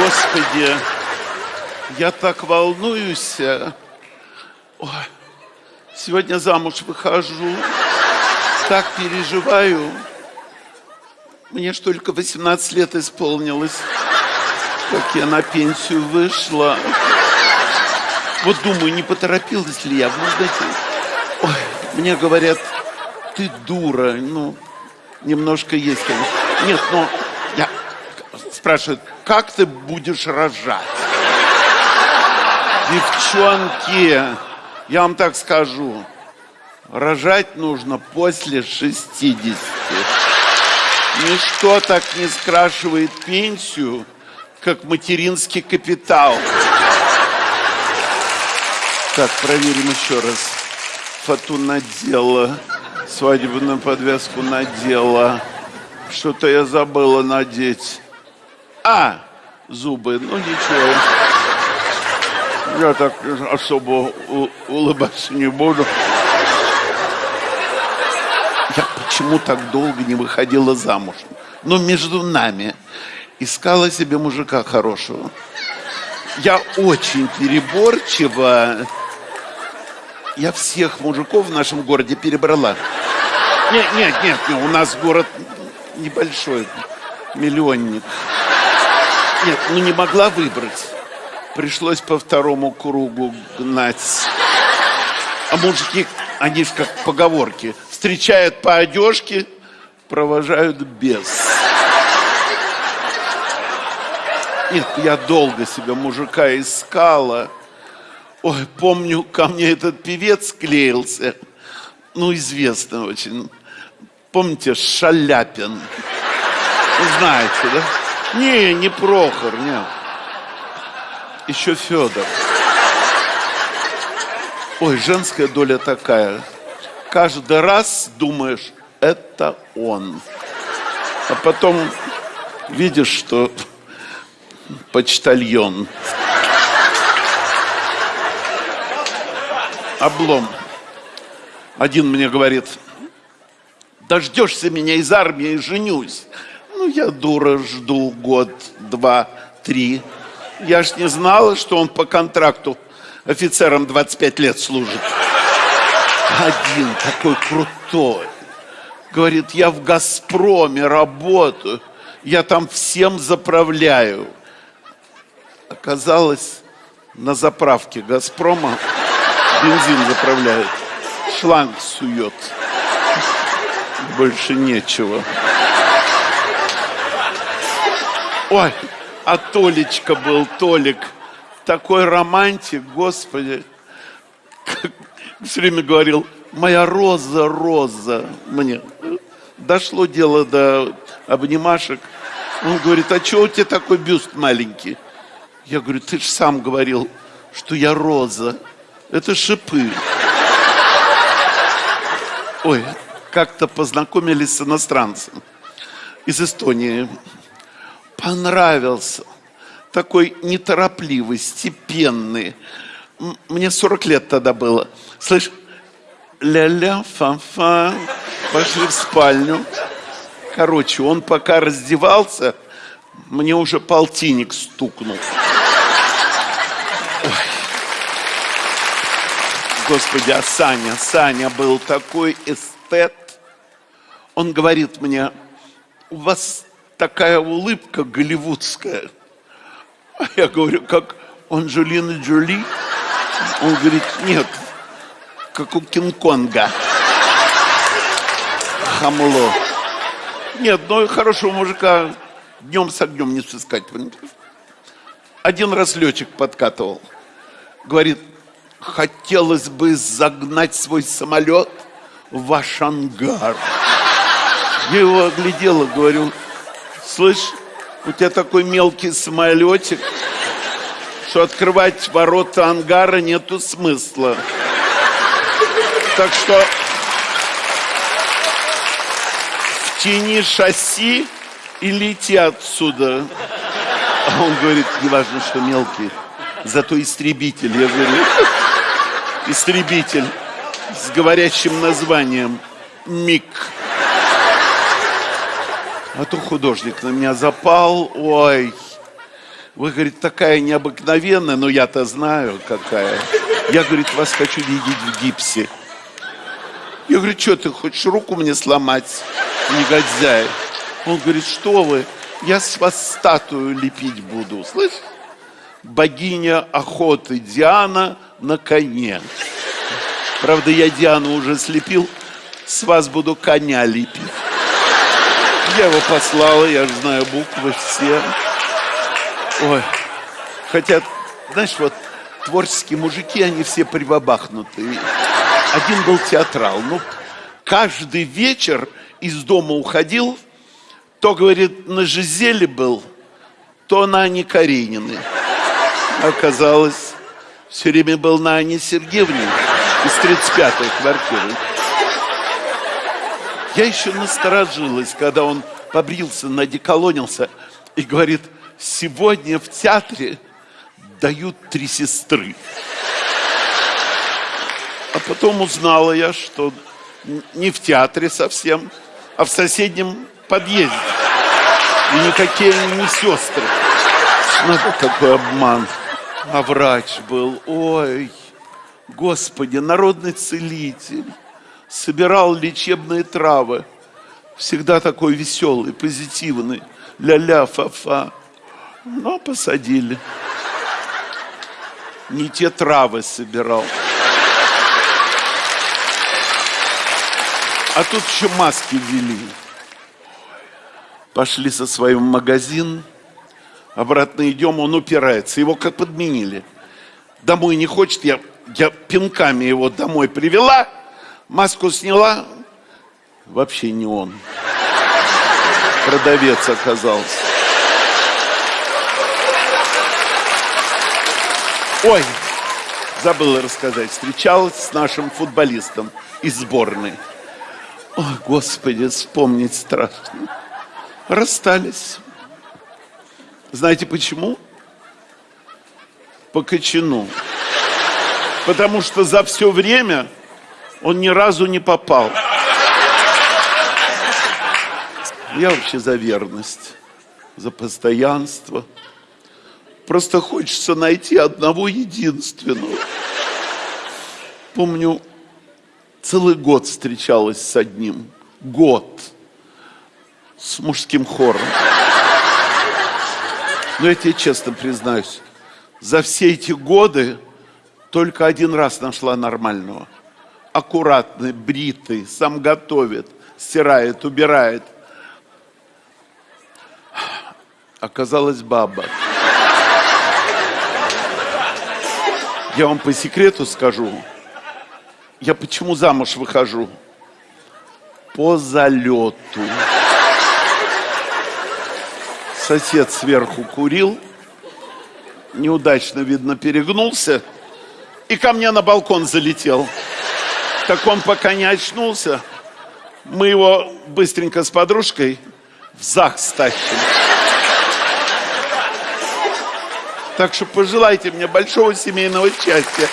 Господи, я так волнуюсь. Ой, сегодня замуж выхожу. Так переживаю. Мне ж только 18 лет исполнилось, как я на пенсию вышла. Вот думаю, не поторопилась ли я. Может быть, ой, мне говорят, ты дура. Ну, немножко есть, конечно. Нет, но я спрашивают, как ты будешь рожать? Девчонки, я вам так скажу, рожать нужно после 60. Ничто так не скрашивает пенсию, как материнский капитал. Так, проверим еще раз. Фату надела, свадебную подвязку надела. Что-то я забыла надеть. А, зубы, ну ничего. Я так особо улыбаться не буду. Я почему так долго не выходила замуж? Ну, между нами. Искала себе мужика хорошего. Я очень переборчива. Я всех мужиков в нашем городе перебрала. Нет, нет, нет, нет у нас город небольшой, миллионник. Нет, ну не могла выбрать. Пришлось по второму кругу гнать. А мужики, они же как поговорки. Встречают по одежке, провожают без. Нет, я долго себе мужика искала. Ой, помню, ко мне этот певец клеился. Ну, известный очень. Помните, Шаляпин? Знаете, да? Не, не Прохор, нет. Еще Федор. Ой, женская доля такая. Каждый раз думаешь, это он. А потом видишь, что почтальон. Облом. Один мне говорит, дождешься меня из армии, женюсь. Ну, я дура, жду год, два, три. Я ж не знала, что он по контракту офицером 25 лет служит. Один такой крутой. Говорит, я в «Газпроме» работаю. Я там всем заправляю. Оказалось, на заправке «Газпрома» бензин заправляют. Шланг сует. Больше нечего. Ой, а Толечка был, Толик. Такой романтик, Господи. Как, все время говорил, моя роза, роза. Мне дошло дело до обнимашек. Он говорит, а что у тебя такой бюст маленький? Я говорю, ты же сам говорил, что я роза. Это шипы. Ой, как-то познакомились с иностранцем из Эстонии понравился. Такой неторопливый, степенный. Мне 40 лет тогда было. Слышь, ля-ля, фа-фа, пошли в спальню. Короче, он пока раздевался, мне уже полтинник стукнул. Господи, а Саня, Саня был такой эстет. Он говорит мне, у вас такая улыбка голливудская. А я говорю, как у Анджелины Джоли? Он говорит, нет, как у Кинг-Конга. Хамло. Нет, ну хорошего мужика днем с огнем не сыскать. Один раз летчик подкатывал. Говорит, хотелось бы загнать свой самолет в ваш ангар. Я его оглядела, говорю, Слышь, у тебя такой мелкий самолетик, что открывать ворота ангара нету смысла. Так что в тени шасси и лети отсюда. А он говорит, не важно, что мелкий, зато истребитель. Я говорю, истребитель с говорящим названием МИГ. А то художник на меня запал, ой, Вы, говорит, такая необыкновенная, но я-то знаю, какая. Я, говорит, вас хочу видеть в гипсе. Я говорю, что ты хочешь руку мне сломать, негодяй? Он говорит, что вы, я с вас статую лепить буду, слышь? Богиня охоты Диана на коне. Правда, я Диану уже слепил, с вас буду коня лепить. Я его послала, я знаю буквы все. Ой, хотя, знаешь, вот творческие мужики, они все прибабахнутые. Один был театрал. Ну, каждый вечер из дома уходил, то, говорит, на Жизеле был, то на Ане Карениной. Оказалось, все время был на Ане Сергеевне из 35-й квартиры. Я еще насторожилась, когда он побрился, надеколонился и говорит, сегодня в театре дают три сестры. А потом узнала я, что не в театре совсем, а в соседнем подъезде. И никакие они не сестры. Надо какой обман. А врач был, ой, Господи, народный целитель. Собирал лечебные травы. Всегда такой веселый, позитивный. Ля-ля, фа-фа. Но посадили. Не те травы собирал. А тут еще маски ввели. Пошли со своим в магазин, обратно идем, он упирается. Его как подменили. Домой не хочет, я, я пинками его домой привела, маску сняла. Вообще не он. Продавец оказался. Ой, забыла рассказать. Встречалась с нашим футболистом из сборной. О, Господи, вспомнить страшно. Расстались. Знаете почему? По кочану. Потому что за все время он ни разу не попал. Я вообще за верность, за постоянство. Просто хочется найти одного единственного. Помню, целый год встречалась с одним. Год. С мужским хором. Но я тебе честно признаюсь, за все эти годы только один раз нашла нормального. Аккуратный, бритый, сам готовит, стирает, убирает. Оказалась баба. Я вам по секрету скажу, я почему замуж выхожу? По залету. Сосед сверху курил, неудачно, видно, перегнулся и ко мне на балкон залетел. Так он пока не очнулся, мы его быстренько с подружкой в ЗАГС стащим. Так что пожелайте мне большого семейного счастья.